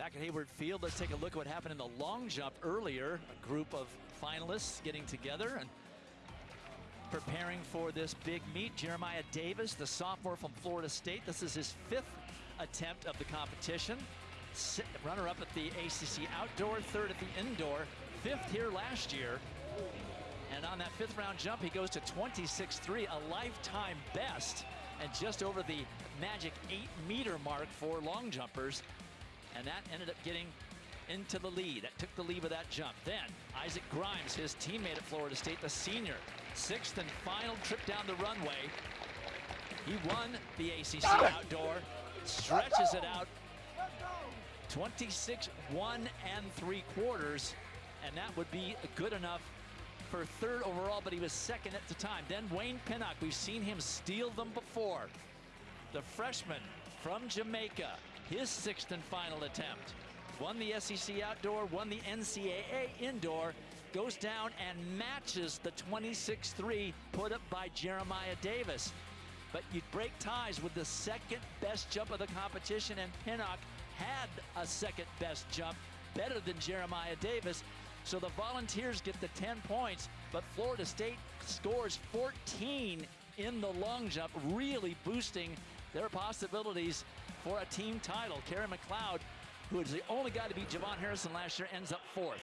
Back at Hayward Field, let's take a look at what happened in the long jump earlier. A group of finalists getting together and preparing for this big meet. Jeremiah Davis, the sophomore from Florida State. This is his fifth attempt of the competition. Runner up at the ACC outdoor, third at the indoor, fifth here last year. And on that fifth round jump, he goes to 26.3, a lifetime best, and just over the magic eight meter mark for long jumpers and that ended up getting into the lead. That took the lead with that jump. Then Isaac Grimes, his teammate at Florida State, the senior, sixth and final trip down the runway. He won the ACC outdoor, stretches it out 26, one and three quarters, and that would be good enough for third overall, but he was second at the time. Then Wayne Pinnock, we've seen him steal them before. The freshman from Jamaica, his sixth and final attempt. Won the SEC outdoor, won the NCAA indoor, goes down and matches the 26-3 put up by Jeremiah Davis. But you'd break ties with the second best jump of the competition, and Pinnock had a second best jump, better than Jeremiah Davis. So the Volunteers get the 10 points, but Florida State scores 14 in the long jump, really boosting their possibilities for a team title. Carey McLeod, who is the only guy to beat JuVaughn Harrison last year, ends up fourth.